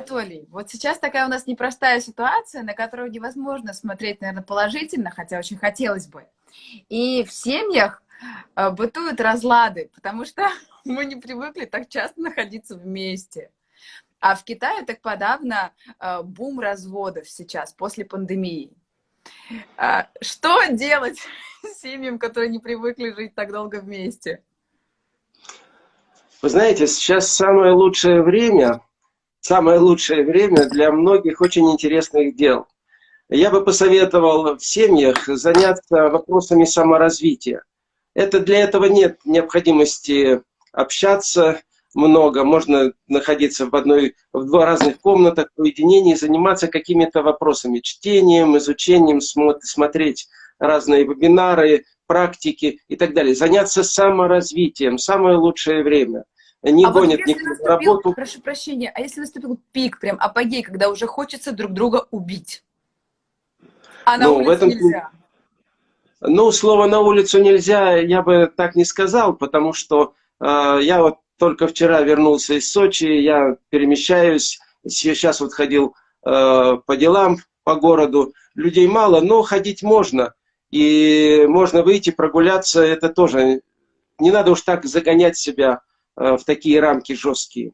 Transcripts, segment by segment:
Анатолий, вот сейчас такая у нас непростая ситуация, на которую невозможно смотреть, наверное, положительно, хотя очень хотелось бы. И в семьях э, бытуют разлады, потому что мы не привыкли так часто находиться вместе. А в Китае так подавно э, бум разводов сейчас, после пандемии. А, что делать семьям, которые не привыкли жить так долго вместе? Вы знаете, сейчас самое лучшее время, самое лучшее время для многих очень интересных дел. Я бы посоветовал в семьях заняться вопросами саморазвития. Это для этого нет необходимости общаться много, можно находиться в одной, в два разных комнатах, в уединении, заниматься какими-то вопросами, чтением, изучением, смотреть разные вебинары, практики и так далее. Заняться саморазвитием, самое лучшее время. Не а гонит вот никто работу. Прошу прощения, а если наступил пик, прям апогей, когда уже хочется друг друга убить? А на ну, улице в этом... нельзя? Ну, слово «на улицу нельзя» я бы так не сказал, потому что э, я вот только вчера вернулся из Сочи, я перемещаюсь, сейчас вот ходил э, по делам по городу, людей мало, но ходить можно, и можно выйти прогуляться, это тоже, не надо уж так загонять себя в такие рамки жесткие.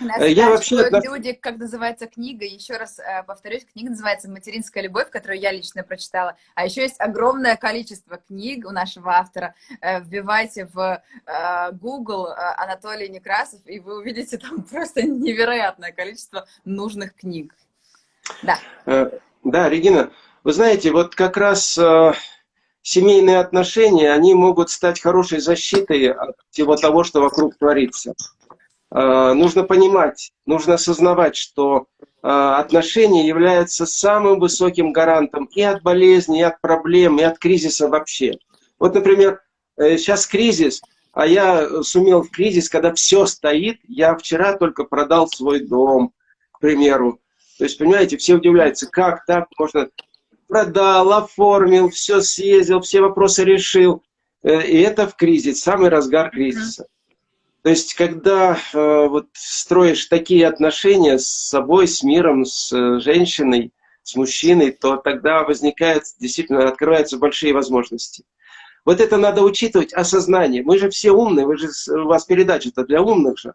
Э, я вообще... люди, как называется книга, еще раз э, повторюсь, книга называется «Материнская любовь», которую я лично прочитала. А еще есть огромное количество книг у нашего автора. Э, вбивайте в Google Анатолий Некрасов, и вы увидите там просто невероятное количество нужных книг. Да. Да, Регина, вы знаете, вот как раз семейные отношения, они могут стать хорошей защитой от всего того, что вокруг творится. Э, нужно понимать, нужно осознавать, что э, отношения являются самым высоким гарантом и от болезни, и от проблем, и от кризиса вообще. Вот, например, сейчас э, кризис, а я сумел в кризис, когда все стоит, я вчера только продал свой дом, к примеру. То есть, понимаете, все удивляются, как так можно... Продал, оформил, все съездил, все вопросы решил. И это в кризис, самый разгар кризиса. То есть, когда э, вот строишь такие отношения с собой, с миром, с э, женщиной, с мужчиной, то тогда возникает, действительно, открываются большие возможности. Вот это надо учитывать, осознание. Мы же все умные, вы же, у вас передача-то для умных же.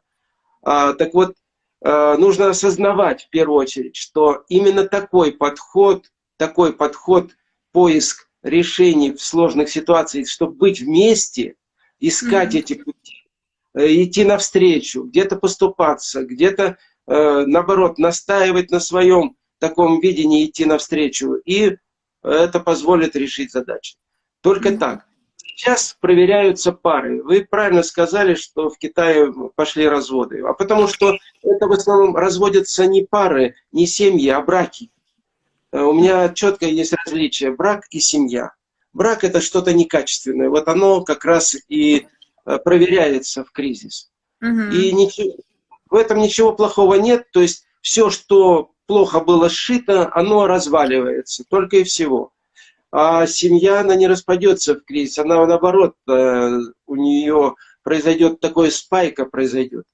А, так вот, э, нужно осознавать в первую очередь, что именно такой подход, такой подход, поиск решений в сложных ситуациях, чтобы быть вместе, искать mm -hmm. эти пути, Э, идти навстречу, где-то поступаться, где-то, э, наоборот, настаивать на своем таком видении, идти навстречу. И это позволит решить задачи. Только mm -hmm. так. Сейчас проверяются пары. Вы правильно сказали, что в Китае пошли разводы. А потому что это в основном разводятся не пары, не семьи, а браки. Э, у меня четко есть различие брак и семья. Брак это что-то некачественное. Вот оно как раз и Э, проверяется в кризис. Угу. И ничего, в этом ничего плохого нет. То есть все, что плохо было сшито, оно разваливается. Только и всего. А семья, она не распадется в кризис. Она, наоборот, э, у нее произойдет такое спайка произойдет.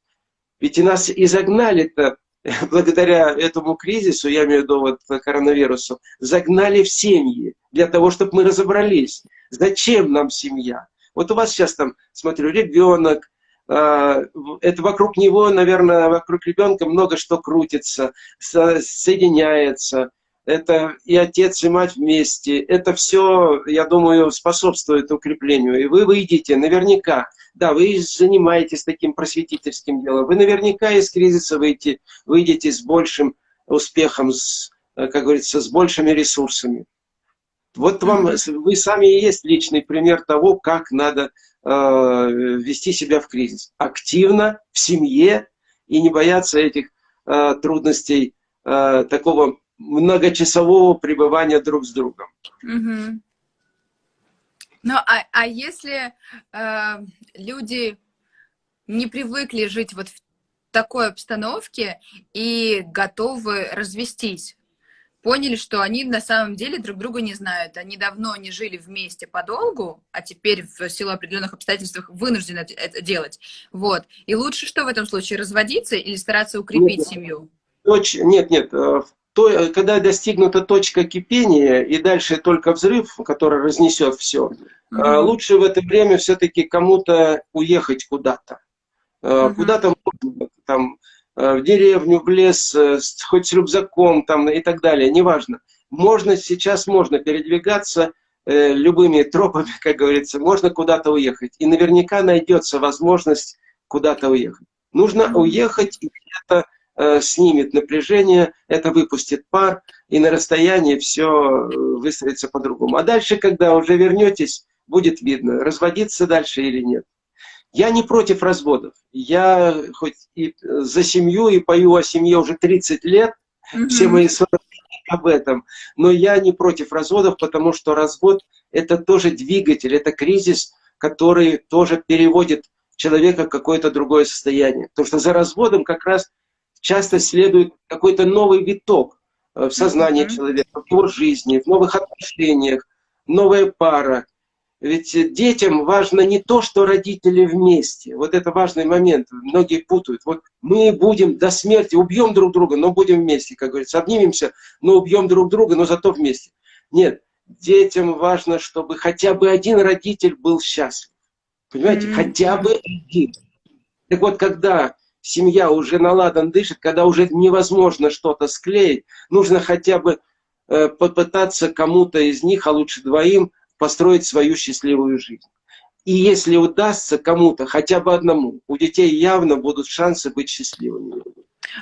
Ведь и нас изогнали-то благодаря этому кризису, я имею в виду вот коронавирусу, загнали в семьи для того, чтобы мы разобрались, зачем нам семья. Вот у вас сейчас там, смотрю, ребенок, а, это вокруг него, наверное, вокруг ребенка много что крутится, соединяется. Это и отец, и мать вместе. Это все, я думаю, способствует укреплению. И вы выйдете наверняка. Да, вы занимаетесь таким просветительским делом. Вы наверняка из кризиса выйдете, выйдете с большим успехом, с, как говорится, с большими ресурсами. Вот вам, вы сами и есть личный пример того, как надо э, вести себя в кризис. Активно, в семье, и не бояться этих э, трудностей, э, такого многочасового пребывания друг с другом. Угу. Ну, а, а если э, люди не привыкли жить вот в такой обстановке и готовы развестись, поняли, что они на самом деле друг друга не знают. Они давно не жили вместе подолгу, а теперь в силу определенных обстоятельств вынуждены это делать. Вот. И лучше что в этом случае, разводиться или стараться укрепить нет, семью? Точ... Нет, нет, э, то, когда достигнута точка кипения и дальше только взрыв, который разнесет все, mm -hmm. лучше в это время все-таки кому-то уехать куда-то. Mm -hmm. Куда-то там в деревню, в лес, хоть с рюкзаком там и так далее, неважно. Можно сейчас можно передвигаться э, любыми тропами, как говорится, можно куда-то уехать. И наверняка найдется возможность куда-то уехать. Нужно уехать, и э, снимет напряжение, это выпустит пар, и на расстоянии все э, выстроится по-другому. А дальше, когда уже вернетесь, будет видно, разводиться дальше или нет. Я не против разводов. Я хоть и за семью, и пою о семье уже 30 лет, mm -hmm. все мои 40 об этом. Но я не против разводов, потому что развод – это тоже двигатель, это кризис, который тоже переводит человека в какое-то другое состояние. Потому что за разводом как раз часто следует какой-то новый виток э, в сознании mm -hmm. человека, в его жизни, в новых отношениях, новая пара. Ведь детям важно не то, что родители вместе. Вот это важный момент. Многие путают. Вот мы будем до смерти, убьем друг друга, но будем вместе, как говорится. Обнимемся, но убьем друг друга, но зато вместе. Нет, детям важно, чтобы хотя бы один родитель был счастлив. Понимаете, mm -hmm. хотя бы один. Так вот, когда семья уже наладан дышит, когда уже невозможно что-то склеить, нужно хотя бы э, попытаться кому-то из них, а лучше двоим, построить свою счастливую жизнь. И если удастся кому-то, хотя бы одному, у детей явно будут шансы быть счастливыми.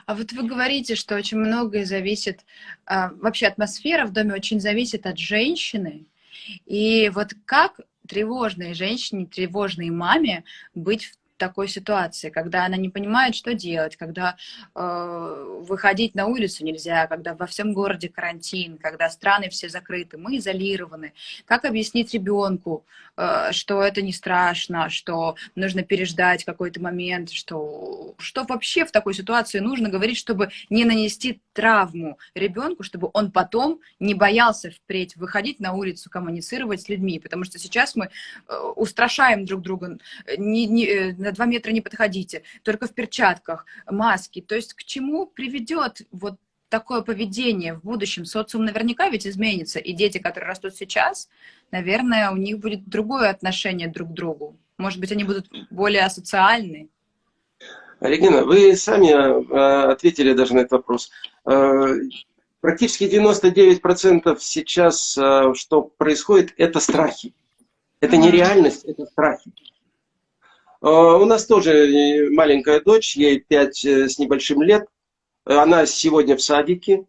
А вот вы говорите, что очень многое зависит, а, вообще атмосфера в доме очень зависит от женщины. И вот как тревожной женщине, тревожной маме быть в такой ситуации, когда она не понимает, что делать, когда э, выходить на улицу нельзя, когда во всем городе карантин, когда страны все закрыты, мы изолированы. Как объяснить ребенку, э, что это не страшно, что нужно переждать какой-то момент, что, что вообще в такой ситуации нужно говорить, чтобы не нанести травму ребенку, чтобы он потом не боялся впредь выходить на улицу, коммуницировать с людьми, потому что сейчас мы э, устрашаем друг друга, не, не, э, на два метра не подходите, только в перчатках, маски. То есть к чему приведет вот такое поведение в будущем? Социум наверняка ведь изменится, и дети, которые растут сейчас, наверное, у них будет другое отношение друг к другу. Может быть, они будут более асоциальны. Регина, вы сами э, ответили даже на этот вопрос. Э, практически 99% сейчас, э, что происходит, это страхи. Это не реальность, это страхи. А, у нас тоже маленькая дочь, ей 5 э, с небольшим лет. Она сегодня в садике,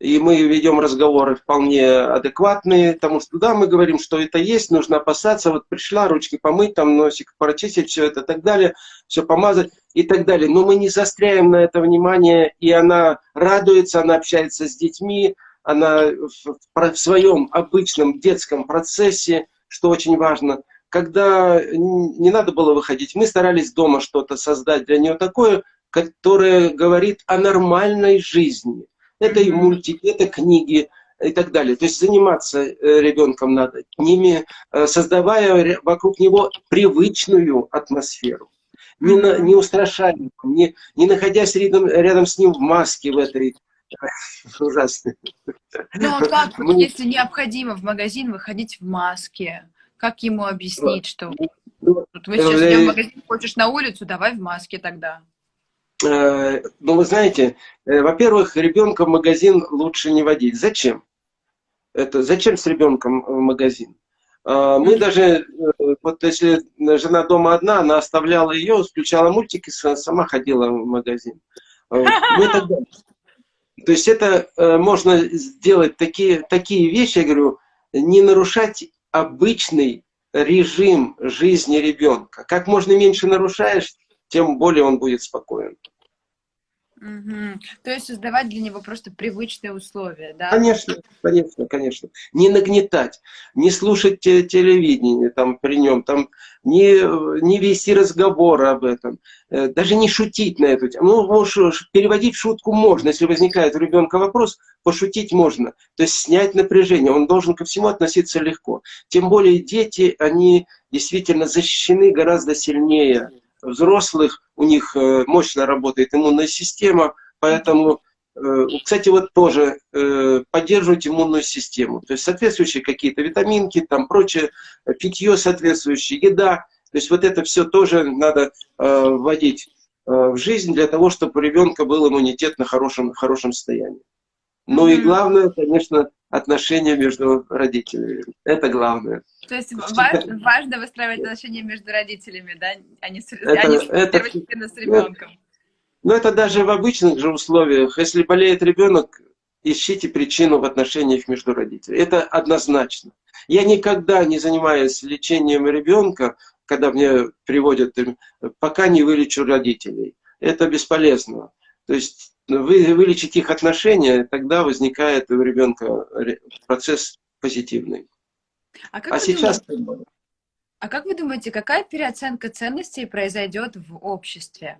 и мы ведем разговоры вполне адекватные, потому что да, мы говорим, что это есть, нужно опасаться, вот пришла, ручки помыть, там носик прочистить, все это и так далее, все помазать и так далее. Но мы не застряем на это внимание, и она радуется, она общается с детьми, она в, в своем обычном детском процессе, что очень важно – когда не надо было выходить, мы старались дома что-то создать для нее такое, которое говорит о нормальной жизни. Это и мультики, это книги и так далее. То есть заниматься э, ребенком надо, ними, э, создавая вокруг него привычную атмосферу. Не, на, не устрашая не, не находясь рядом, рядом с ним в маске в этой ужасной. Ну а как, Мы... если необходимо в магазин выходить в маске? Как ему объяснить, что вот вы сейчас идем в магазин, хочешь на улицу, давай в маске тогда. Э, ну, вы знаете, э, во-первых, ребенка в магазин лучше не водить. Зачем? Это зачем с ребенком в магазин? Э, мы даже, вот если жена дома одна, она оставляла ее, включала мультики, сама ходила в магазин. Мы тогда... То есть это можно сделать такие, такие вещи, я говорю, не нарушать обычный режим жизни ребенка. Как можно меньше нарушаешь, тем более он будет спокоен. Угу. То есть создавать для него просто привычные условия, да? Конечно, конечно, конечно. Не нагнетать, не слушать телевидение там при нем, там, не, не вести разговоры об этом, э, даже не шутить на эту тему. Ну, переводить шутку можно, если возникает у ребенка вопрос, пошутить можно. То есть снять напряжение, он должен ко всему относиться легко. Тем более дети, они действительно защищены гораздо сильнее взрослых, у них э, мощно работает иммунная система, поэтому кстати, вот тоже поддерживать иммунную систему. То есть соответствующие какие-то витаминки, там прочее, питье соответствующее, еда. То есть вот это все тоже надо вводить в жизнь для того, чтобы у ребенка был иммунитет на хорошем, хорошем состоянии. Ну и главное, конечно, отношения между родителями. Это главное. То есть важно, важно выстраивать отношения между родителями, да, а не с, это, а не это, с ребенком. Ну, это даже в обычных же условиях. Если болеет ребенок, ищите причину в отношениях между родителями. Это однозначно. Я никогда не занимаюсь лечением ребенка, когда мне приводят, пока не вылечу родителей. Это бесполезно. То есть вы, вылечить их отношения, тогда возникает у ребенка процесс позитивный. А, как а сейчас... Думаете, а как вы думаете, какая переоценка ценностей произойдет в обществе?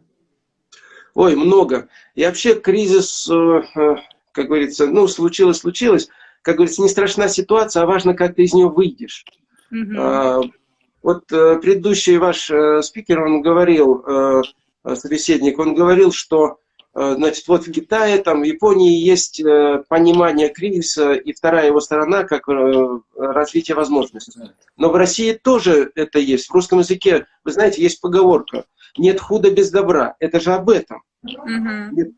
Ой, много. И вообще кризис, э, э, как говорится, ну, случилось, случилось. Как говорится, не страшна ситуация, а важно, как ты из нее выйдешь. Угу. Вот э, предыдущий ваш спикер, он говорил, собеседник, он говорил, что значит, вот в Китае, там, в Японии есть э, понимание кризиса, и вторая его сторона, как э, развитие возможностей. Но в России тоже это есть. В русском языке, вы знаете, есть поговорка «нет худа без добра». Это же об этом. Угу. Нет,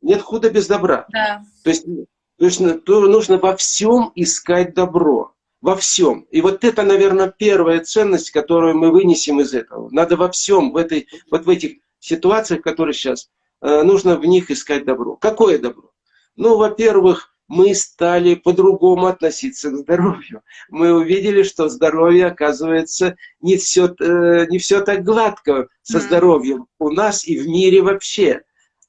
нет худа без добра. Да. То есть, то есть то нужно во всем искать добро. Во всем. И вот это, наверное, первая ценность, которую мы вынесем из этого. Надо во всем, в этой, вот в этих ситуациях, которые сейчас Э, нужно в них искать добро. Какое добро? Ну, во-первых, мы стали по-другому относиться к здоровью. Мы увидели, что здоровье, оказывается, не все, э, не все так гладко со здоровьем у нас и в мире вообще.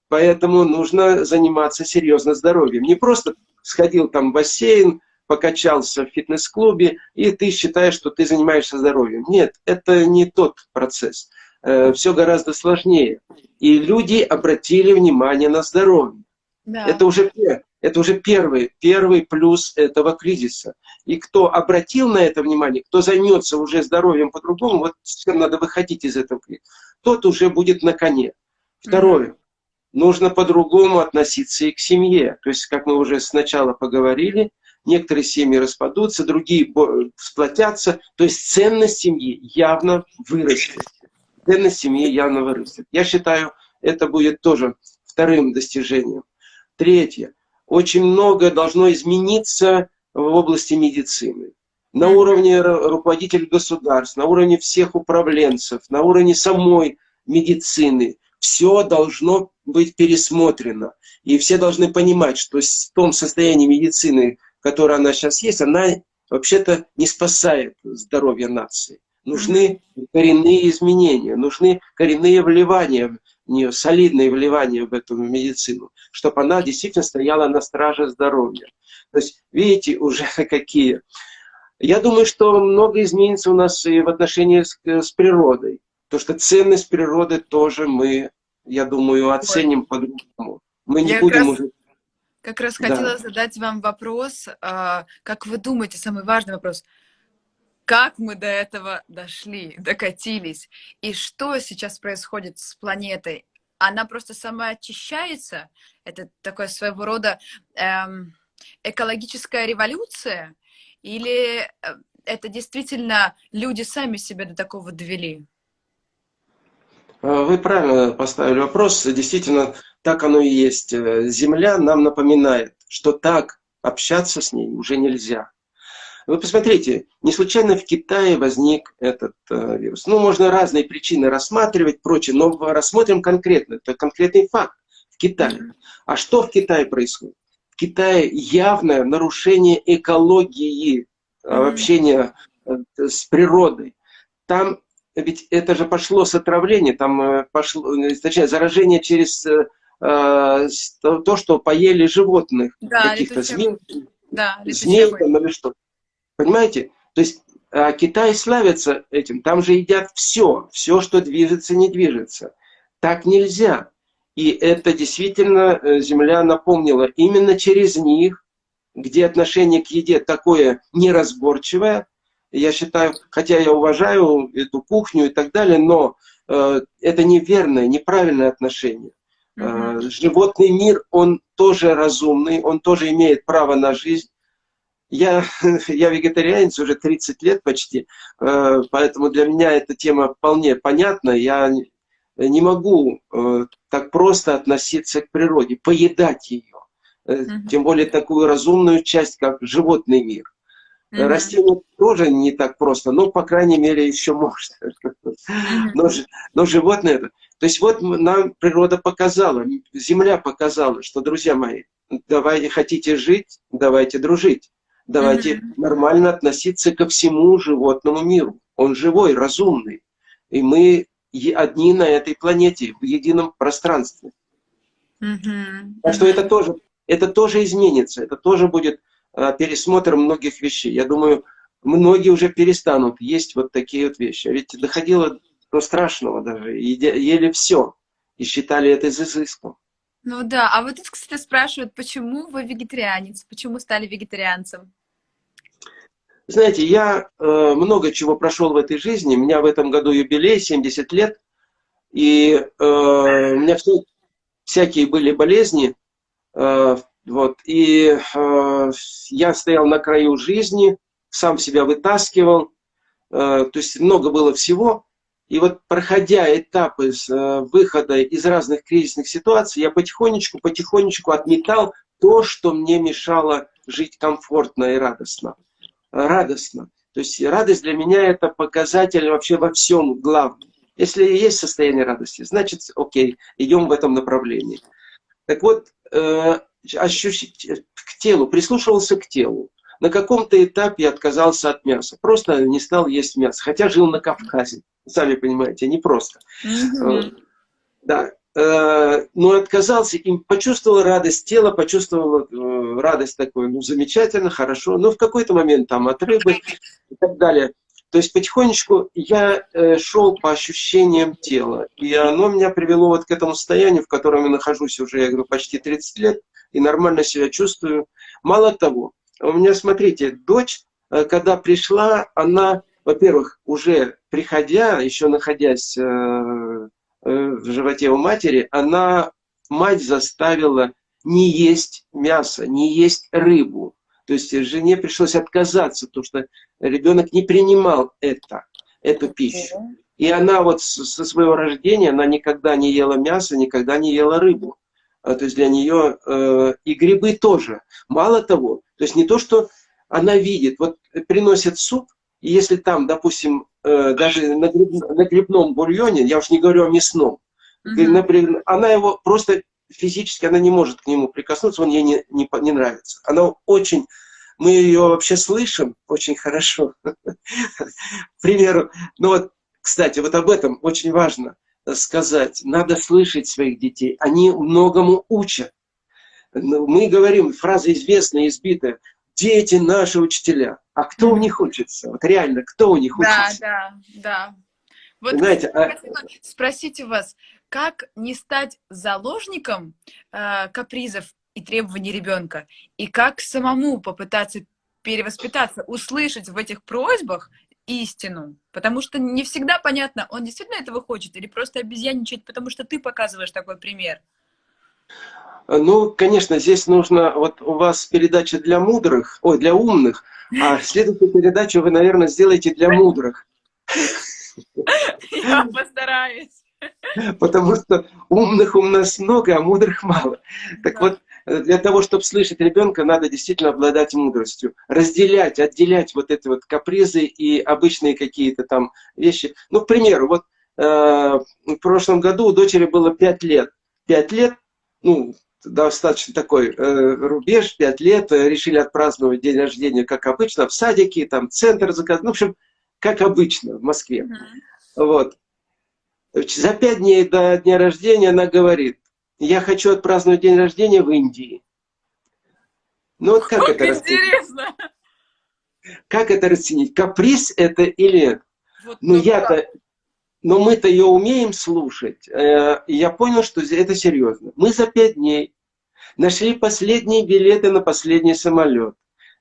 Поэтому нужно заниматься серьезно здоровьем. Не просто сходил там в бассейн, покачался в фитнес-клубе, и ты считаешь, что ты занимаешься здоровьем. Нет, это не тот процесс. Э, все гораздо сложнее. И люди обратили внимание на здоровье. Да. Это, уже, это уже первый, первый плюс этого кризиса. И кто обратил на это внимание, кто займется уже здоровьем по-другому, вот всем надо выходить из этого кризиса, тот уже будет на коне. Второе. Mm -hmm. Нужно по-другому относиться и к семье. То есть, как мы уже сначала поговорили, некоторые семьи распадутся, другие сплотятся. То есть ценность семьи явно вырастет ценность семьи явно вырастет. Я считаю, это будет тоже вторым достижением. Третье. Очень многое должно измениться в области медицины. На уровне руководителей государств, на уровне всех управленцев, на уровне самой медицины. Все должно быть пересмотрено. И все должны понимать, что в том состоянии медицины, которое она сейчас есть, она вообще-то не спасает здоровье нации. Нужны коренные изменения, нужны коренные вливания в нее, солидные вливания в эту медицину, чтобы она действительно стояла на страже здоровья. То есть, видите, уже какие. Я думаю, что много изменится у нас и в отношении с, с природой. То, что ценность природы тоже мы, я думаю, оценим по-другому. Мы не я будем раз... уже как раз хотела да. задать вам вопрос, а, как вы думаете, самый важный вопрос, как мы до этого дошли, докатились, и что сейчас происходит с планетой. Она просто сама очищается, это такое своего рода эм, экологическая революция, или э, это действительно люди сами себя до такого довели? Э, вы правильно поставили вопрос. Действительно, так оно и есть. Э, Земля нам напоминает, что так общаться с ней уже нельзя. Вы посмотрите, не случайно в Китае возник этот э, вирус. Ну, можно разные причины рассматривать, прочее, но рассмотрим конкретно. Это конкретный факт в Китае. А что в Китае происходит? В Китае явное нарушение экологии, э, общения э, с природой. Там ведь это же пошло с отравления, там э, пошло, точнее, заражение через э, то, что поели животных, да, каких-то змей, да, змей там, или что. Понимаете? То есть а, Китай славится этим. Там же едят все. Все, что движется, не движется. Так нельзя. И это действительно э, Земля напомнила. Именно через них, где отношение к еде такое неразборчивое, я считаю, хотя я уважаю эту кухню и так далее, но э, это неверное, неправильное отношение. Mm -hmm. Животный мир, он тоже разумный, он тоже имеет право на жизнь. Я, я вегетарианец уже 30 лет почти, э, поэтому для меня эта тема вполне понятна. Я не могу э, так просто относиться к природе, поедать ее. Угу. Тем более такую разумную часть, как животный мир. Угу. Растения тоже не так просто, но, по крайней мере, еще можно. Угу. Но, но животные... То есть вот нам природа показала, Земля показала, что, друзья мои, давайте, хотите жить, давайте дружить. Давайте угу. нормально относиться ко всему животному миру. Он живой, разумный. И мы одни на этой планете, в едином пространстве. Угу. Так что это тоже, это тоже изменится, это тоже будет э, пересмотр многих вещей. Я думаю, многие уже перестанут есть вот такие вот вещи. А ведь доходило до страшного даже. Ели все и считали это изыском. Ну да, а вот тут, кстати, спрашивают, почему вы вегетарианец? Почему стали вегетарианцем? Знаете, я э, много чего прошел в этой жизни. У меня в этом году юбилей, 70 лет. И э, у меня все, всякие были болезни. Э, вот, и э, я стоял на краю жизни, сам себя вытаскивал. Э, то есть много было всего. И вот проходя этапы э, выхода из разных кризисных ситуаций, я потихонечку, потихонечку отметал то, что мне мешало жить комфортно и радостно радостно. То есть радость для меня это показатель вообще во всем главном. Если есть состояние радости, значит, окей, идем в этом направлении. Так вот, э, ощущить к телу, прислушивался к телу. На каком-то этапе отказался от мяса. Просто не стал есть мясо. Хотя жил на Кавказе. Сами понимаете, не просто. -hmm. Да. Э, но отказался и почувствовал радость тела, почувствовал э, радость такой, ну, замечательно, хорошо, но в какой-то момент там от рыбы и так далее. То есть потихонечку я э, шел по ощущениям тела, и оно меня привело вот к этому состоянию, в котором я нахожусь уже, я говорю, почти 30 лет, и нормально себя чувствую. Мало того, у меня, смотрите, дочь, когда пришла, она, во-первых, уже приходя, еще находясь Э, в животе у матери, она, мать заставила не есть мясо, не есть рыбу. То есть жене пришлось отказаться, потому что ребенок не принимал это, эту пищу. И она вот со своего рождения, она никогда не ела мясо, никогда не ела рыбу. А, то есть для нее э, и грибы тоже. Мало того, то есть не то, что она видит, вот приносят суп, и если там, допустим, э, даже на, гриб, на грибном бульоне, я уж не говорю о мясном, угу. например, она его просто физически, она не может к нему прикоснуться, он ей не, не, не нравится. Она очень, мы ее вообще слышим очень хорошо. К примеру, ну вот, кстати, вот об этом очень важно сказать. Надо слышать своих детей, они многому учат. Ну, мы говорим, фраза известная, избитая, дети наши учителя. А кто у них учится? Вот реально, кто у них учится? Да, да, да. Вот Знаете, а... спросите вас, как не стать заложником э, капризов и требований ребенка, и как самому попытаться перевоспитаться, услышать в этих просьбах истину. Потому что не всегда понятно, он действительно этого хочет или просто обезьяничает, потому что ты показываешь такой пример. Ну, конечно, здесь нужно, вот у вас передача для мудрых, ой, для умных, а следующую передачу вы, наверное, сделаете для мудрых. Я постараюсь. Потому что умных у нас много, а мудрых мало. Так вот, для того, чтобы слышать ребенка, надо действительно обладать мудростью. Разделять, отделять вот эти вот капризы и обычные какие-то там вещи. Ну, к примеру, вот э, в прошлом году у дочери было 5 лет. 5 лет, ну, достаточно такой э, рубеж, 5 лет, э, решили отпраздновать день рождения, как обычно, в садике, там центр заказан, ну, в общем, как обычно в Москве. Mm -hmm. Вот. За пять дней до дня рождения она говорит, я хочу отпраздновать день рождения в Индии. Ну вот как, как это интересно. Как это расценить? Каприз это или... Вот ну я-то но мы-то ее умеем слушать. Э, и я понял, что это серьезно. Мы за пять дней нашли последние билеты на последний самолет,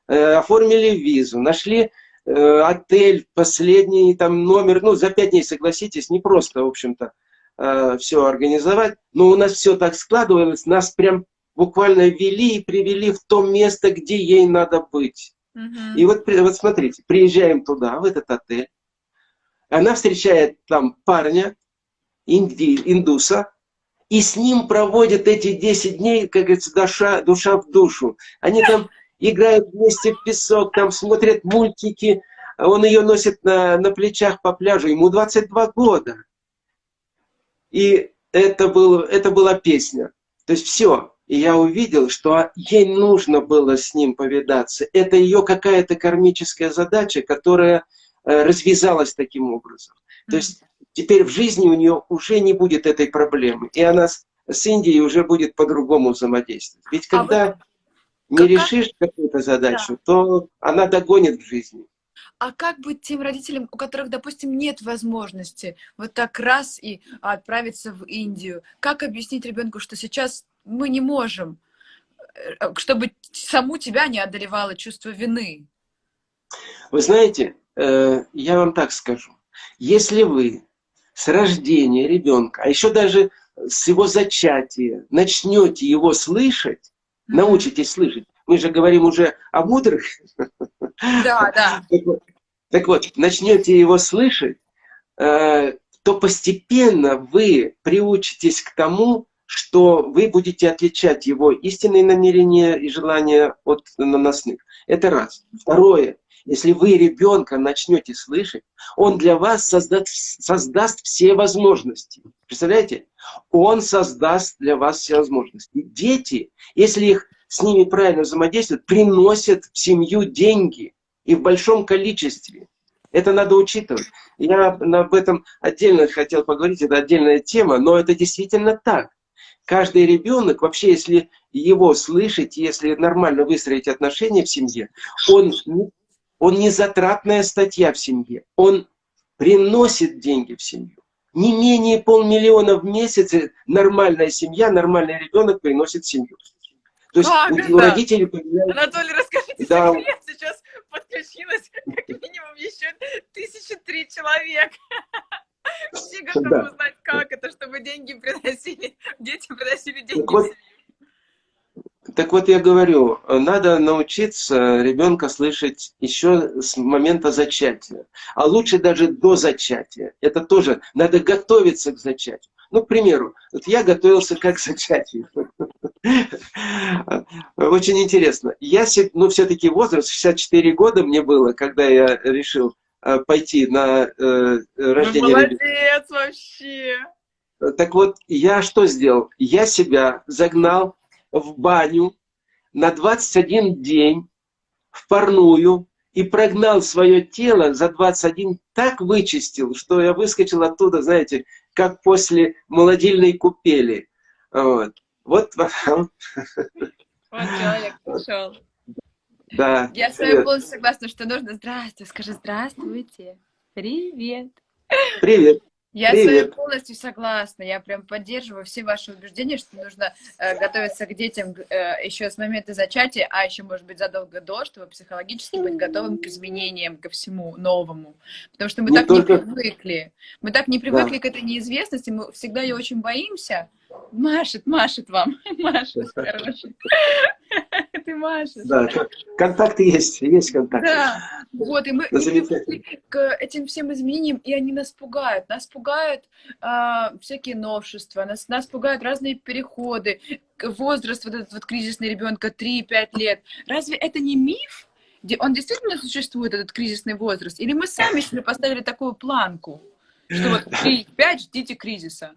э, оформили визу, нашли э, отель, последний там номер. Ну, за пять дней, согласитесь, не просто, в общем-то, все организовать. Но у нас все так складывалось, нас прям буквально вели и привели в то место, где ей надо быть. Угу. И вот, вот смотрите, приезжаем туда, в этот отель, она встречает там парня, инди, индуса, и с ним проводят эти 10 дней, как говорится, душа, душа в душу. Они там играют вместе в песок, там смотрят мультики, он ее носит на, на плечах по пляжу, ему 22 года. И это, был, это была песня. То есть все. И я увидел, что ей нужно было с ним повидаться. Это ее какая-то кармическая задача, которая э, развязалась таким образом. То есть теперь в жизни у нее уже не будет этой проблемы. И она с, с Индией уже будет по-другому взаимодействовать. Ведь а когда а вот, не как... решишь какую-то задачу, да. то она догонит в жизни. А как быть тем родителям, у которых, допустим, нет возможности вот так раз и отправиться в Индию? Как объяснить ребенку, что сейчас мы не можем, э, чтобы саму тебя не одолевало чувство вины? Вы знаете, э, я вам так скажу. Если вы с рождения ребенка, а еще даже с его зачатия, начнете его слышать, научитесь слышать, мы же говорим уже о мудрых. Да, да. Так вот, так вот начнете его слышать, э, то постепенно вы приучитесь к тому, что вы будете отличать его истинные намерения и желания от наносных. Это раз. Второе. Если вы ребенка начнете слышать, он для вас создаст, создаст все возможности. Представляете? Он создаст для вас все возможности. Дети, если их с ними правильно взаимодействуют, приносят в семью деньги и в большом количестве. Это надо учитывать. Я об этом отдельно хотел поговорить, это отдельная тема, но это действительно так. Каждый ребенок, вообще, если его слышать, если нормально выстроить отношения в семье, он он не затратная статья в семье, он приносит деньги в семью. Не менее полмиллиона в месяц нормальная семья, нормальный ребенок приносит семью. То есть а, у, у родителей появляется... Анатолий, расскажите да. секрет. Сейчас подключилось как минимум еще тысячи три человек. Все готовы да. узнать, как это, чтобы деньги приносили, дети приносили деньги так вот, так вот я говорю, надо научиться ребенка слышать еще с момента зачатия. А лучше даже до зачатия. Это тоже, надо готовиться к зачатию. Ну, к примеру, вот я готовился как к зачатию. Очень интересно. Я, ну, все-таки возраст, 64 года мне было, когда я решил э, пойти на э, рождение Молодец ребенка. вообще! Так вот, я что сделал? Я себя загнал в баню на 21 день в парную и прогнал свое тело за 21, так вычистил, что я выскочил оттуда, знаете, как после молодильной купели. Вот. Вот Вот человек пришел. Да. Я с вами полностью согласна, что нужно здравствуй, скажи здравствуйте. Привет. Привет. Я Привет. с вами полностью согласна. Я прям поддерживаю все ваши убеждения, что нужно э, готовиться к детям э, еще с момента зачатия, а еще, может быть, задолго до, чтобы психологически быть готовым к изменениям, ко всему новому. Потому что мы не так только... не привыкли. Мы так не привыкли да. к этой неизвестности, мы всегда ее очень боимся. Машет, машет вам. Машет, короче. Ты машешь. Да, контакты есть, есть контакты. Да, вот, и мы к этим всем изменениям, и они нас пугают. Нас пугают а, всякие новшества, нас, нас пугают разные переходы, возраст вот этот вот кризисный ребенка 3-5 лет. Разве это не миф? Он действительно существует, этот кризисный возраст? Или мы сами себе поставили такую планку, что вот 3-5 ждите кризиса?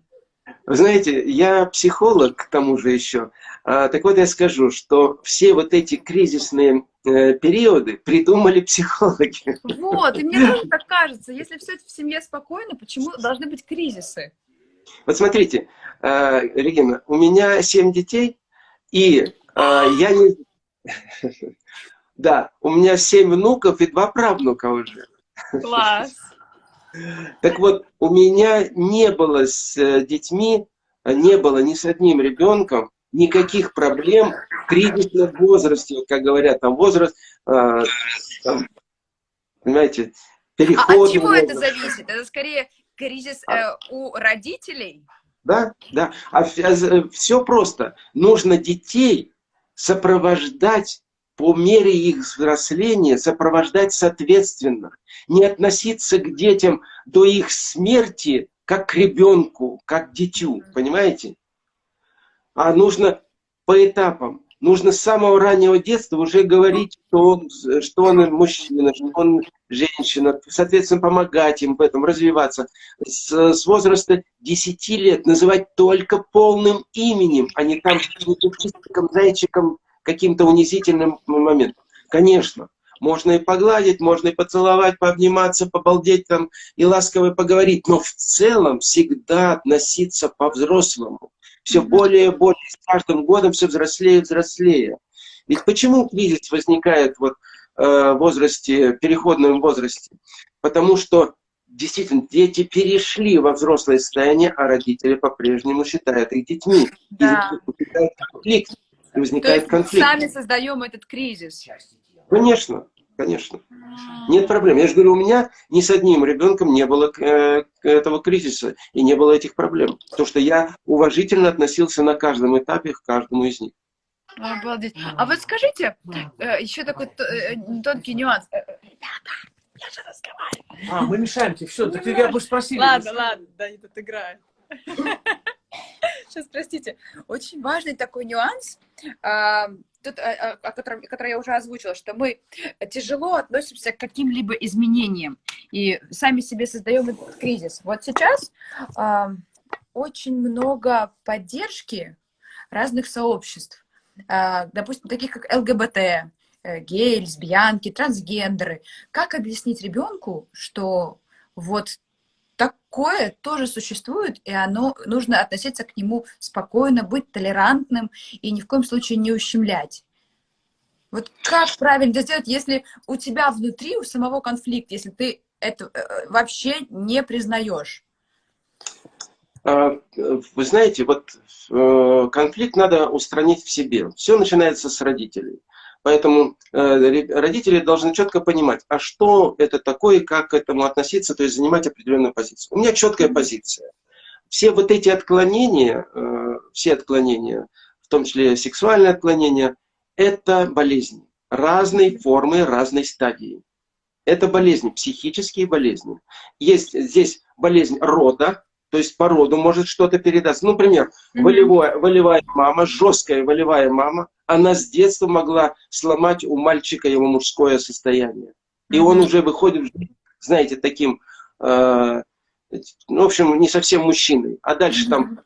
Вы знаете, я психолог, к тому же еще. А, так вот я скажу, что все вот эти кризисные э, периоды придумали психологи. Вот, и мне тоже так кажется. Если все в семье спокойно, почему должны быть кризисы? Вот смотрите, э, Регина, у меня семь детей, и э, я не... Да, у меня семь внуков и два правнука уже. Класс. Так вот, у меня не было с э, детьми, не было ни с одним ребенком никаких проблем в кризисном возрасте, как говорят, там возраст, э, там, понимаете, переход. А от чего это зависит? Это скорее кризис э, у родителей? Да, да. А все просто. Нужно детей сопровождать по мере их взросления, сопровождать соответственно. Не относиться к детям до их смерти, как к ребенку, как к дитю. Понимаете? А нужно по этапам. Нужно с самого раннего детства уже говорить, что он, что он мужчина, что он женщина, соответственно, помогать им в этом, развиваться. С, с возраста 10 лет называть только полным именем, а не там чистиком, зайчиком, каким-то унизительным моментом. Конечно, можно и погладить, можно и поцеловать, пообниматься, побалдеть там и ласково поговорить, но в целом всегда относиться по-взрослому все более и более, с каждым годом все взрослее и взрослее. Ведь почему кризис возникает вот, э, в возрасте, переходном возрасте? Потому что действительно дети перешли во взрослое состояние, а родители по-прежнему считают их детьми. Да. И возникает конфликт. Возникает То конфликт. сами создаем этот кризис. Конечно. Конечно. Нет проблем. Я же говорю, у меня ни с одним ребенком не было э, этого кризиса и не было этих проблем. Потому что я уважительно относился на каждом этапе к каждому из них. Обалдеть. А вот скажите, э, еще такой э, тонкий нюанс. Ребята, я же разговариваю. А, мы мешаем тебе. Все, так я бы спросили. Ладно, ладно, да, я тут играю. Сейчас, простите. Очень важный такой нюанс тут, э, э, о котором, который я уже озвучила, что мы тяжело относимся к каким-либо изменениям и сами себе создаем этот кризис. Вот сейчас очень много поддержки разных сообществ, э, допустим, таких как ЛГБТ, э, геи, лесбиянки, трансгендеры. Как объяснить ребенку, что вот такое тоже существует, и оно нужно относиться к нему спокойно, быть толерантным и ни в коем случае не ущемлять. Вот как правильно сделать, если у тебя внутри, у самого конфликт, если ты это э, вообще не признаешь? А, вы знаете, вот э, конфликт надо устранить в себе. Все начинается с родителей. Поэтому э, родители должны четко понимать, а что это такое, как к этому относиться, то есть занимать определенную позицию. У меня четкая позиция. Все вот эти отклонения, э, все отклонения, в том числе сексуальные отклонения, это болезни. Разной формы, разной стадии. Это болезни, психические болезни. Есть здесь болезнь рода, то есть по роду может что-то передаться. Ну, например, mm -hmm. волевая, волевая мама, жесткая волевая мама, она с детства могла сломать у мальчика его мужское состояние. И mm -hmm. он уже выходит, знаете, таким, э, ну, в общем, не совсем мужчиной. А дальше mm -hmm. там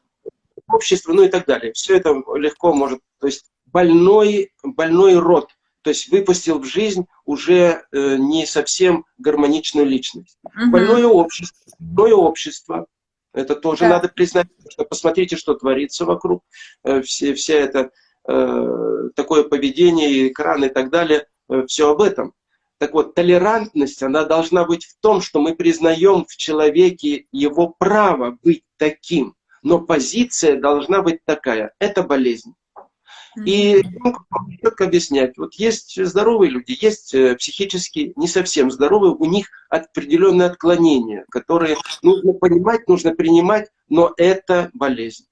общество, ну и так далее. Все это легко может, то есть больной, больной род, то есть выпустил в жизнь уже э, не совсем гармоничную личность. Mm -hmm. Больное общество, больное общество, это тоже да. надо признать. Что посмотрите, что творится вокруг. Э, все, все это э, такое поведение, экран и так далее. Э, все об этом. Так вот, толерантность, она должна быть в том, что мы признаем в человеке его право быть таким. Но позиция должна быть такая. Это болезнь. И четко объяснять. Вот есть здоровые люди, есть э, психически не совсем здоровые, у них определенные отклонения, которые нужно понимать, нужно принимать, но это болезнь.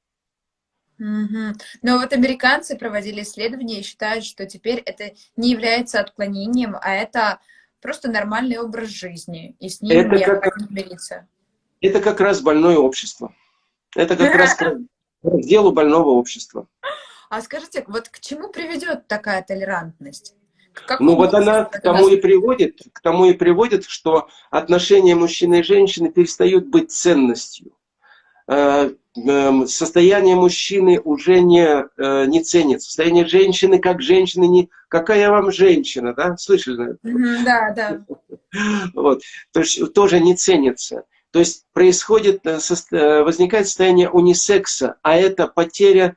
Угу. Но вот американцы проводили исследования и считают, что теперь это не является отклонением, а это просто нормальный образ жизни, и с ним это как, мириться. Это как раз больное общество. Это как раз к делу больного общества. А скажите, вот к чему приведет такая толерантность? Ну вот она к тому и приводит, к тому и приводит, что отношения мужчины и женщины перестают быть ценностью. Э, эм, состояние мужчины уже не, э, не ценится. Состояние женщины как женщины не... Какая вам женщина, да? Слышали? Да, да. Вот. То есть тоже не ценится. То есть происходит, э, возникает состояние унисекса, а это потеря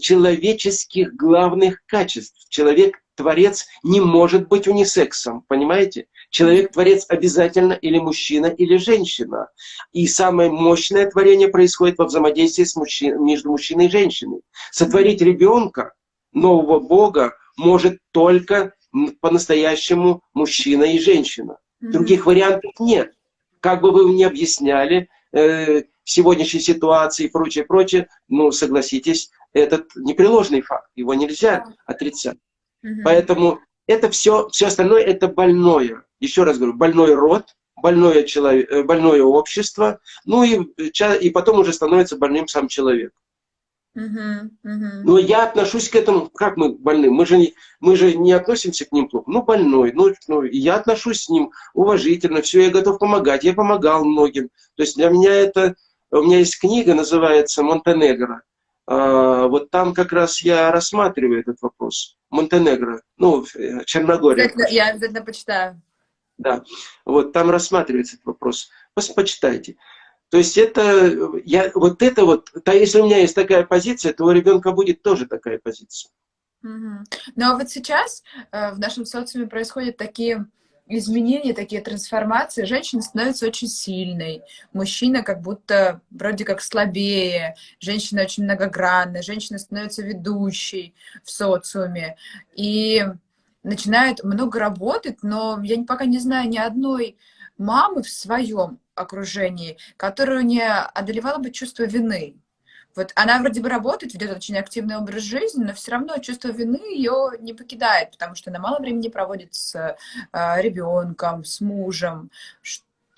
человеческих главных качеств. Человек-творец не может быть унисексом, понимаете? Человек-творец обязательно или мужчина, или женщина. И самое мощное творение происходит во взаимодействии с мужчин, между мужчиной и женщиной. Сотворить ребенка, нового Бога, может только по-настоящему мужчина и женщина. Других вариантов нет. Как бы вы ни объясняли, э, сегодняшней ситуации и прочее, прочее, ну, согласитесь, этот непреложный факт, его нельзя отрицать. Угу. Поэтому это все, все остальное это больное. Еще раз говорю, больной род, больное, человек, э, больное общество, ну и, и потом уже становится больным сам человек. Uh-huh, uh-huh. Но я отношусь к этому, как мы больны, мы же не, мы же не относимся к ним плохо. Ну, больной, ну, ну, я отношусь с ним уважительно, все, я готов помогать, я помогал многим. То есть для меня это, у меня есть книга, называется «Монтенегро». А, вот там как раз я рассматриваю этот вопрос. Монтенегро, ну, э, Черногория. Я обязательно почитаю. Да, вот там рассматривается этот вопрос. Почитайте. То есть это, я, вот это вот, то если у меня есть такая позиция, то у ребенка будет тоже такая позиция. Угу. Ну а вот сейчас э, в нашем социуме происходят такие изменения, такие трансформации. Женщина становится очень сильной, мужчина как будто вроде как слабее, женщина очень многогранная, женщина становится ведущей в социуме. И начинает много работать, но я пока не знаю ни одной мамы в своем окружении, которую не одолевало бы чувство вины. Вот она вроде бы работает, ведет очень активный образ жизни, но все равно чувство вины ее не покидает, потому что она мало времени проводит с э, ребенком, с мужем.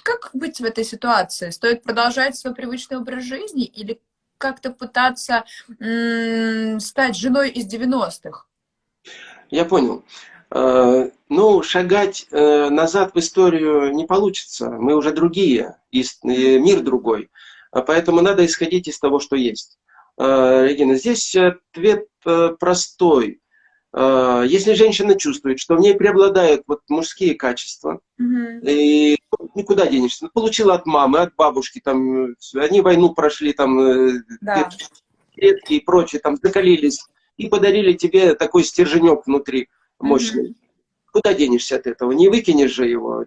Как быть в этой ситуации? Стоит продолжать свой привычный образ жизни или как-то пытаться стать женой из 90-х? Я понял. Э, ну, шагать э, назад в историю не получится. Мы уже другие, мир другой. А поэтому надо исходить из того, что есть. Э, Регина, здесь ответ простой. Если женщина чувствует, что в ней преобладают вот мужские качества, угу. и никуда денешься. Получила от мамы, от бабушки, там, они войну прошли, там, да. и прочее, там, закалились, и подарили тебе такой стерженек внутри мощный. Mm -hmm. Куда денешься от этого? Не выкинешь же его.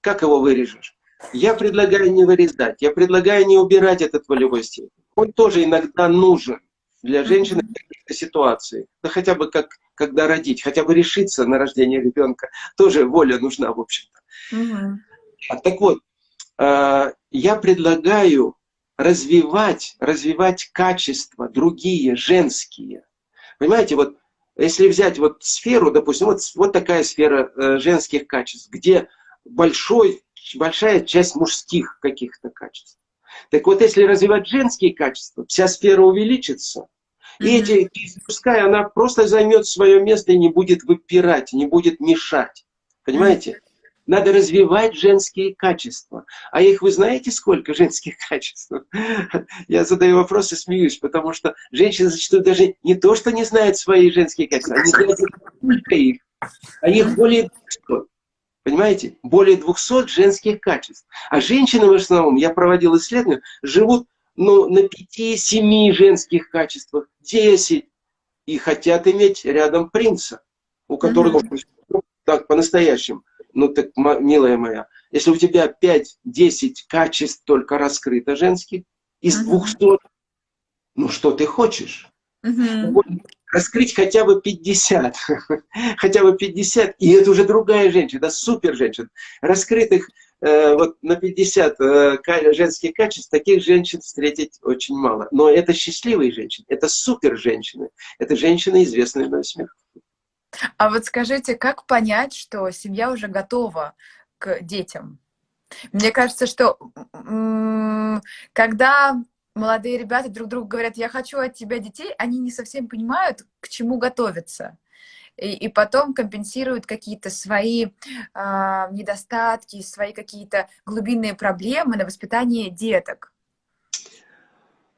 Как его вырежешь? Я предлагаю не вырезать. Я предлагаю не убирать этот волевой стиль. Он тоже иногда нужен для женщины в каких-то ситуациях. Да хотя бы как, когда родить, хотя бы решиться на рождение ребенка. Тоже воля нужна, в общем-то. Угу. Так вот, э, я предлагаю развивать, развивать качества другие, женские. Понимаете, вот если взять вот сферу, допустим, вот, вот такая сфера э, женских качеств, где большой, большая часть мужских каких-то качеств. Так вот, если развивать женские качества, вся сфера увеличится, и эти, мужская, она просто займет свое место и не будет выпирать, не будет мешать. Понимаете? Надо развивать женские качества. А их вы знаете сколько женских качеств? Я задаю вопрос и смеюсь, потому что женщины зачастую даже не то, что не знают свои женские качества, они знают сколько их. Их более 200. Понимаете? Более 200 женских качеств. А женщины в основном, я проводил исследования, живут ну, на 5-7 женских качествах, 10. И хотят иметь рядом принца, у которого, mm -hmm. так, по-настоящему, ну так, милая моя, если у тебя 5-10 качеств только раскрыто женских, из uh -huh. 200, ну что ты хочешь? Uh -huh. Раскрыть хотя бы 50, хотя бы 50, и это уже другая женщина, супер женщина. Раскрытых э, вот на 50 э, женских качеств, таких женщин встретить очень мало. Но это счастливые женщины, это супер женщины, это женщины, известные на смех. А вот скажите, как понять, что семья уже готова к детям? Мне кажется, что когда молодые ребята друг другу говорят, я хочу от тебя детей, они не совсем понимают, к чему готовиться. И, и потом компенсируют какие-то свои э, недостатки, свои какие-то глубинные проблемы на воспитание деток.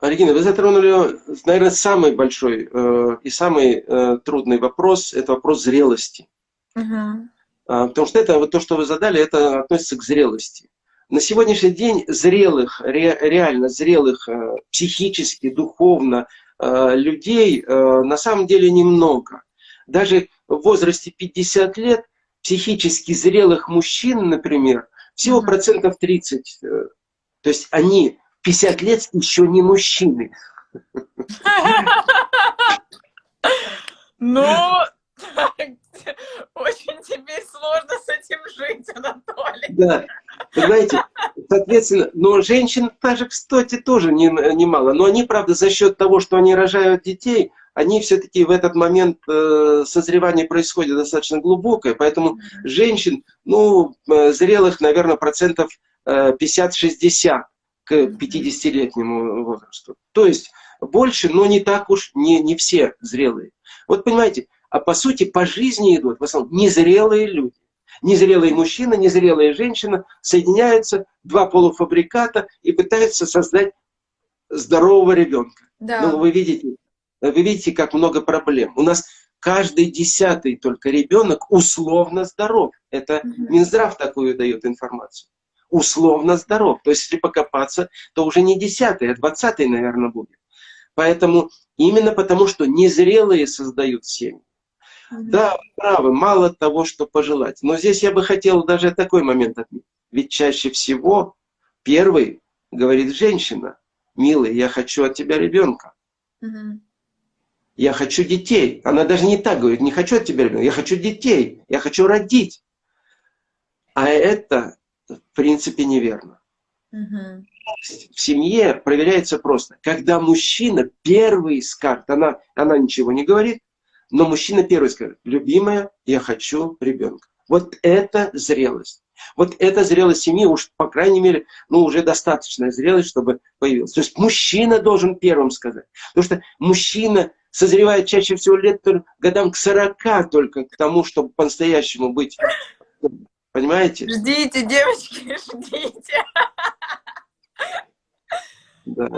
Регина, вы затронули, наверное, самый большой э, и самый э, трудный вопрос, это вопрос зрелости. Uh-huh. А, потому что это, вот то, что вы задали, это относится к зрелости. На сегодняшний день зрелых, ре, реально зрелых э, психически, духовно э, людей э, на самом деле немного. Даже в возрасте 50 лет психически зрелых мужчин, например, всего процентов 30. Э, то есть они 50 лет еще не мужчины. Ну, очень теперь сложно с этим жить, Анатолий. Да, Понимаете? Соответственно, но женщин даже, кстати, тоже немало. Не но они, правда, за счет того, что они рожают детей, они все-таки в этот момент э, созревание происходит достаточно глубокое, поэтому женщин, ну, э, зрелых, наверное, процентов э, 50-60 к 50-летнему возрасту. То есть больше, но не так уж, не, не все зрелые. Вот понимаете, а по сути по жизни идут в основном незрелые люди. Незрелый мужчина, незрелая женщина соединяются, два полуфабриката и пытаются создать здорового ребенка. Да. Ну, вы видите, вы видите, как много проблем. У нас каждый десятый только ребенок условно здоров. Это Минздрав такую дает информацию. Условно здоров. То есть, если покопаться, то уже не десятый, а двадцатый, наверное, будет. Поэтому именно потому, что незрелые создают семьи. Да, правы, мало того, что пожелать. Но здесь я бы хотел даже такой момент отметить. Ведь чаще всего первый говорит женщина, милый, я хочу от тебя ребенка. Угу. Я хочу детей. Она даже не так говорит, не хочу от тебя ребенка, я хочу детей, я хочу родить. А это, в принципе, неверно. Угу. В семье проверяется просто. Когда мужчина первый скажет, она, она ничего не говорит, но мужчина первый скажет, любимая, я хочу ребенка. Вот это зрелость. Вот эта зрелость семьи уж, по крайней мере, ну, уже достаточная зрелость, чтобы появилась. То есть мужчина должен первым сказать. Потому что мужчина созревает чаще всего лет годам к 40 только к тому, чтобы по-настоящему быть. Понимаете? Ждите, девочки, ждите. Да.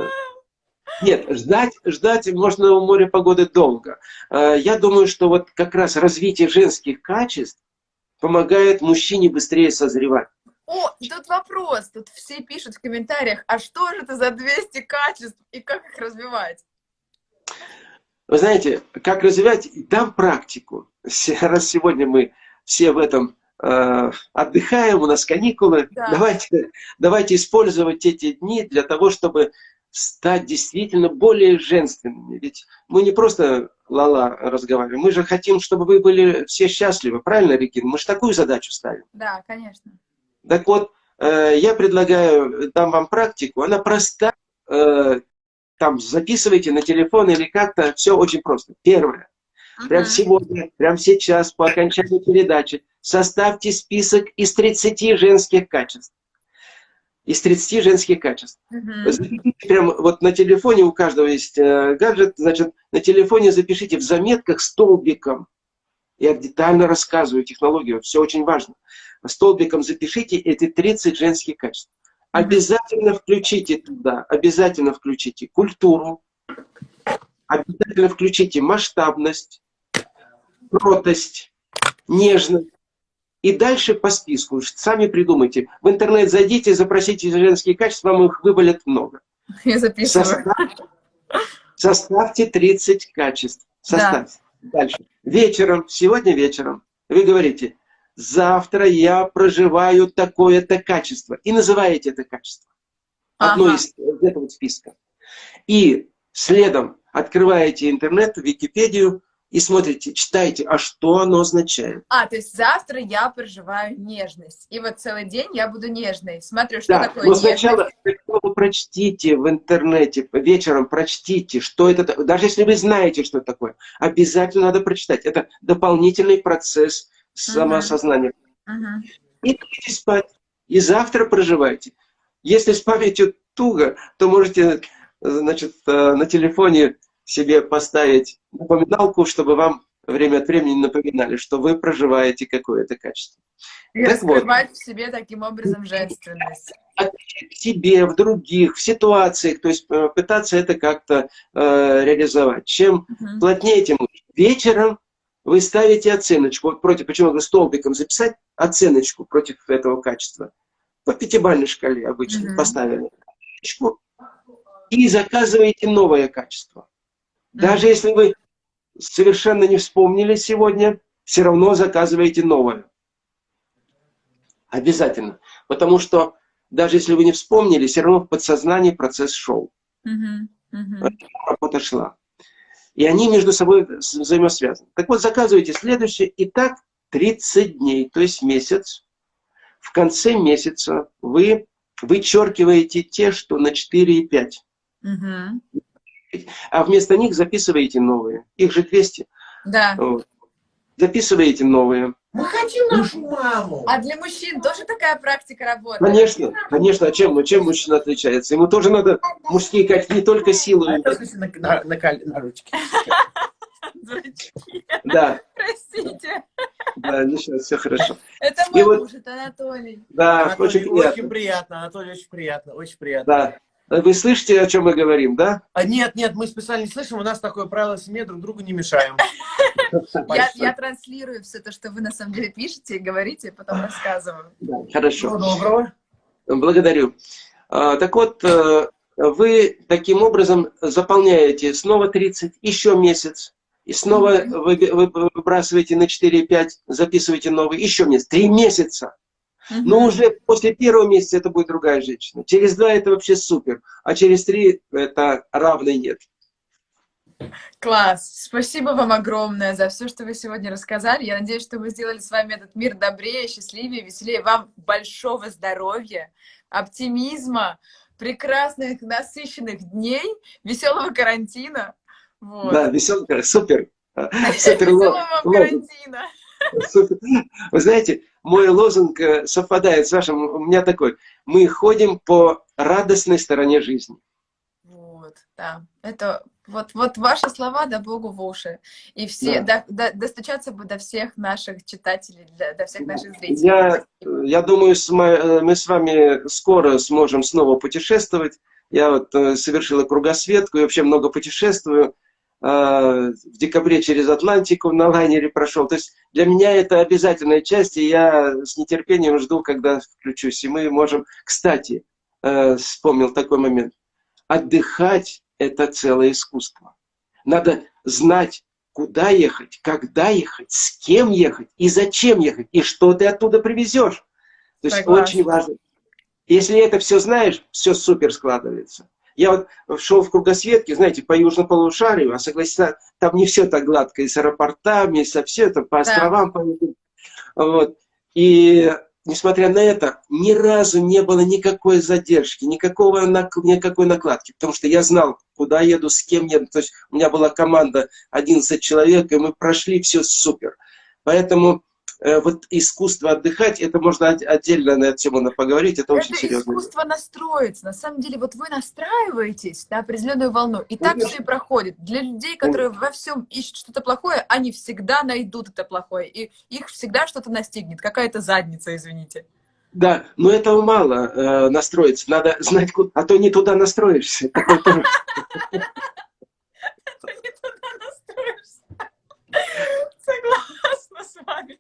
Нет, ждать, ждать можно у моря погоды долго. Э, я думаю, что вот как раз развитие женских качеств помогает мужчине быстрее созревать. О, тут вопрос, тут все пишут в комментариях, а что же это за 200 качеств и как их развивать? Вы знаете, как развивать, дам практику. Раз сегодня мы все в этом э, отдыхаем, у нас каникулы, да. давайте, давайте использовать эти дни для того, чтобы стать действительно более женственными. Ведь мы не просто лала разговариваем, мы же хотим, чтобы вы были все счастливы. Правильно, Регина? Мы же такую задачу ставим. Да, конечно. Так вот, э, я предлагаю, дам вам практику. Она проста. Э, там записывайте на телефон или как-то. Все очень просто. Первое. Ага. Прямо сегодня, прямо сейчас, по окончании передачи, составьте список из 30 женских качеств из 30 женских качеств. Угу. Прям вот на телефоне у каждого есть э, гаджет, значит, на телефоне запишите в заметках столбиком. Я детально рассказываю технологию, все очень важно. Столбиком запишите эти 30 женских качеств. Обязательно включите туда, обязательно включите культуру, обязательно включите масштабность, кротость, нежность, и дальше по списку, сами придумайте. В интернет зайдите, запросите женские качества, вам их вывалят много. Я записываю. Составьте, составьте 30 качеств. Составьте. Да. Дальше. Вечером, сегодня вечером, вы говорите, завтра я проживаю такое-то качество. И называете это качество. Одно ага. из этого списка. И следом открываете интернет, Википедию, и смотрите, читайте, а что оно означает. А, то есть завтра я проживаю нежность, и вот целый день я буду нежной. Смотрю, что да, такое но сначала, сначала прочтите в интернете, вечером прочтите, что это, даже если вы знаете, что это такое, обязательно надо прочитать. Это дополнительный процесс самоосознания. Uh -huh. И идите спать, и завтра проживайте. Если с памятью туго, то можете, значит, э, на телефоне себе поставить напоминалку, чтобы вам время от времени напоминали, что вы проживаете какое-то качество. И так раскрывать вот. в себе таким образом женственность. В себе, в других, в ситуациях, то есть э, пытаться это как-то э, реализовать. Чем угу. плотнее, тем лучше. Вечером вы ставите оценочку, вот против, почему вы столбиком записать оценочку против этого качества. По пятибалльной шкале обычно угу. поставили. И заказываете новое качество. Даже если вы совершенно не вспомнили сегодня, все равно заказываете новое. Обязательно. Потому что даже если вы не вспомнили, все равно в подсознании процесс шел. Uh -huh. Работа шла. И они между собой взаимосвязаны. Так вот, заказывайте следующее. И так 30 дней, то есть месяц, в конце месяца вы вычеркиваете те, что на 4 и 5. Угу. А вместо них записываете новые. Их же 200. Да. Вот. Записываете новые. Мы хотим нашу маму. А для мужчин тоже такая практика работает? Конечно, конечно. А чем, чем мужчина отличается? Ему тоже надо мужские качества, не только силу. А на, на, на, на ручке. Дурачки. Да, Простите. да, ничего, все хорошо. Это И мой вот- муж, это Анатолий. Да, Анатолий, очень приятно. очень приятно, Анатолий, очень приятно, очень приятно. Да. Вы слышите, о чем мы говорим, да? А нет, нет, мы специально не слышим, у нас такое правило в семье, друг другу не мешаем. Я, я транслирую все то, что вы на самом деле пишете и говорите, и потом рассказываю. Хорошо. Всего доброго. Благодарю. А, Так вот, э, вы таким образом заполняете снова 30, еще месяц, и снова вы, вы выбрасываете на 4-5, записываете новый, еще месяц, 3 месяца. Но уже после первого месяца это будет другая женщина. Через два это вообще супер, а через три это равной нет. Класс! Спасибо вам огромное за все, что вы сегодня рассказали. Я надеюсь, что мы сделали с вами этот мир добрее, счастливее, веселее. Вам большого здоровья, оптимизма, прекрасных, насыщенных дней, веселого карантина. Вот. Да, веселка, супер. Супер Веселого вам карантина. Супер. Вы знаете, мой лозунг э, совпадает с вашим. У меня такой. Мы ходим по радостной стороне жизни. Вот, да. Это вот, вот ваши слова, да Богу в уши. И все, до- до- достучаться бы до всех наших читателей, до, до всех наших зрителей. Я, я думаю, с ма- э, мы с вами скоро сможем снова путешествовать. Я вот э, совершила кругосветку и вообще много путешествую. А, В декабре через Атлантику на лайнере прошел. То есть для меня это обязательная часть, и я с нетерпением жду, когда включусь. И мы можем... Кстати, э, вспомнил такой момент. Отдыхать – это целое искусство. Надо знать, куда ехать, когда ехать, с кем ехать и зачем ехать, и что ты оттуда привезешь. То есть Согласна. очень важно. Если это все знаешь, все супер складывается. Я вот шел в кругосветке, знаете, по южнополушарию, а согласиться, там не все так гладко, и с аэропортами, и со все это, по островам. по этим. Вот. И несмотря на это, ни разу не было никакой задержки, никакого, никакой накладки, потому что я знал, куда еду, с кем еду. То есть у меня была команда 11 человек, и мы прошли все супер. Поэтому вот искусство отдыхать, это можно от- отдельно на эту тему поговорить, это, очень Это серьезно. искусство настроиться. На самом деле, вот вы настраиваетесь на определенную волну, и так Конечно. все и проходит. Для людей, которые во всем ищут что-то плохое, они всегда найдут это плохое, и их всегда что-то настигнет, какая-то задница, извините. Да, но этого мало э, настроиться, надо знать, куда, а то не туда настроишься. Согласна с вами.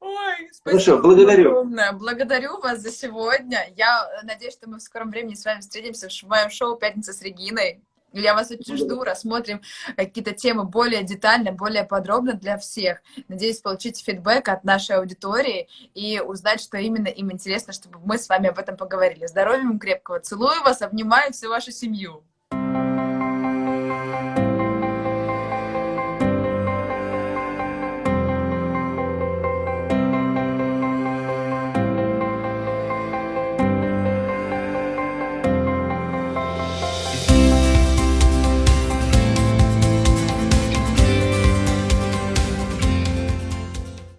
Ой, спасибо Хорошо, благодарю. огромное. Благодарю вас за сегодня. Я надеюсь, что мы в скором времени с вами встретимся в моем шоу «Пятница с Региной». Я вас очень жду, рассмотрим какие-то темы более детально, более подробно для всех. Надеюсь, получить фидбэк от нашей аудитории и узнать, что именно им интересно, чтобы мы с вами об этом поговорили. Здоровья вам крепкого. Целую вас, обнимаю всю вашу семью.